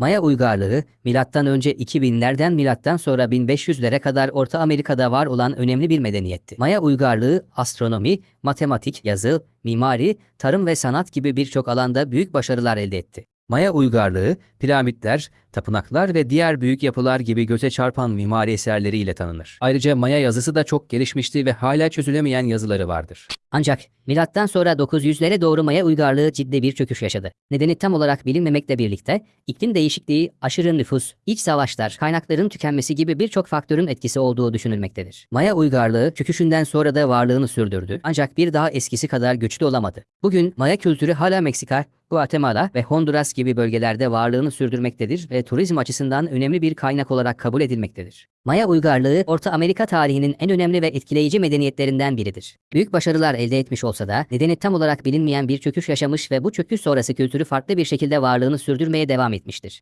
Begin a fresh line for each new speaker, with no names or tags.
Maya uygarlığı, milattan önce 2000'lerden milattan sonra 1500'lere kadar Orta Amerika'da var olan önemli bir medeniyetti. Maya uygarlığı, astronomi, matematik, yazı, mimari, tarım ve sanat gibi birçok alanda büyük başarılar elde etti. Maya uygarlığı, piramitler, tapınaklar ve diğer büyük yapılar gibi göze çarpan mimari eserleriyle tanınır. Ayrıca Maya yazısı da çok gelişmişti ve hala çözülemeyen yazıları vardır. Ancak milattan sonra 900'lere doğru Maya uygarlığı ciddi bir çöküş yaşadı. Nedeni tam olarak bilinmemekle birlikte iklim değişikliği, aşırı nüfus, iç savaşlar, kaynakların tükenmesi gibi birçok faktörün etkisi olduğu düşünülmektedir. Maya uygarlığı çöküşünden sonra da varlığını sürdürdü ancak bir daha eskisi kadar güçlü olamadı. Bugün Maya kültürü hala Meksika, Guatemala ve Honduras gibi bölgelerde varlığını sürdürmektedir ve turizm açısından önemli bir kaynak olarak kabul edilmektedir. Maya uygarlığı Orta Amerika tarihinin en önemli ve etkileyici medeniyetlerinden biridir. Büyük başarılar elde etmiş olsa da nedeni tam olarak bilinmeyen bir çöküş yaşamış ve bu çöküş sonrası kültürü farklı bir şekilde varlığını sürdürmeye devam etmiştir.